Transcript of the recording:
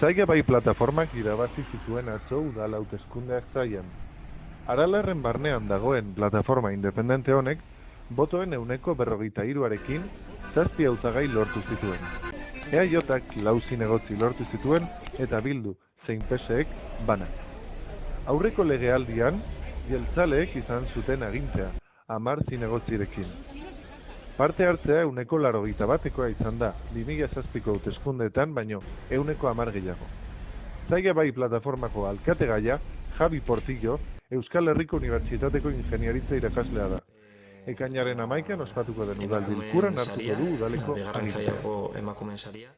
Zaiga bai plataformak irabazi zituen atzo udal hauteskundeak zaian. Aralarren barnean dagoen plataforma independente honek, botoen euneko berrogeita iruarekin, zazpi hautagai lortu zituen. EAJak lau zinegotzi lortu zituen eta bildu zein peseek bana. Aurreko legealdian, jeltzaleek izan zuten agintzea, amar zinegotzirekin. Parte hartzea euneko laro batekoa izan da, 2006ko hauteskundeetan baino euneko amar gehiago. Zaiga bai plataformako alkate gaia, Javi Portillo, Euskal Herriko Unibertsitateko Ingeniaritza irakaslea da. Ekainaren amaikan ospatuko den udal bilkuran hartuko du udaleko emakumen saria.